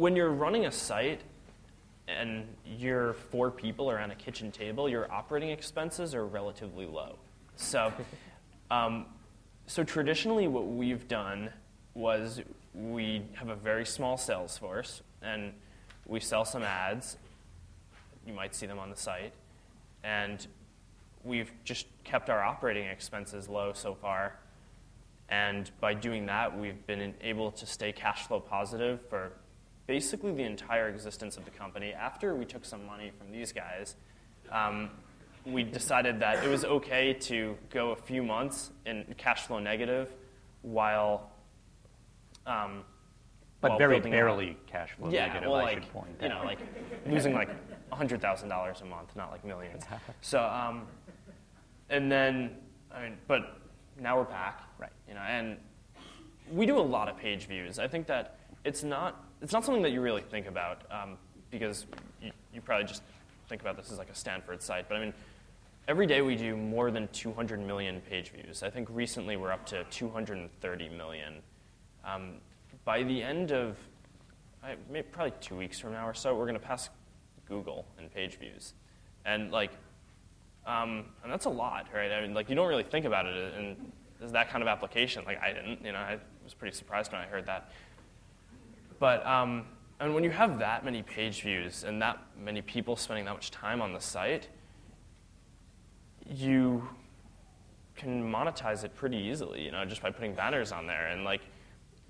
when you're running a site and you're four people around a kitchen table, your operating expenses are relatively low. So, um, so traditionally, what we've done was we have a very small sales force, and we sell some ads. You might see them on the site, and we've just kept our operating expenses low so far. And by doing that, we've been able to stay cash flow positive for basically the entire existence of the company. After we took some money from these guys, um, we decided that it was okay to go a few months in cash flow negative while. Um, but while very building out- barely cash flow yeah, negative, well, I like, should point You know, like losing like hundred thousand dollars a month, not like millions. So, um, and then, I mean, but now we're back, Right. You know, and we do a lot of page views. I think that it's not it's not something that you really think about um, because you, you probably just think about this as like a Stanford site. But I mean, every day we do more than 200 million page views. I think recently we're up to 230 million. Um, by the end of I, maybe probably two weeks from now or so, we're going to pass Google in page views, and like, um, and that's a lot, right? I mean, like you don't really think about it in as that kind of application. Like I didn't, you know, I was pretty surprised when I heard that. But um, and when you have that many page views and that many people spending that much time on the site, you can monetize it pretty easily, you know, just by putting banners on there. And like,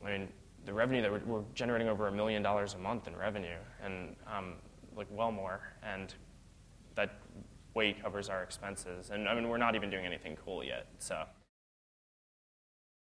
I mean, the revenue that we're, we're generating over a million dollars a month in revenue, and um, like well more, and that way covers our expenses. And I mean, we're not even doing anything cool yet, so.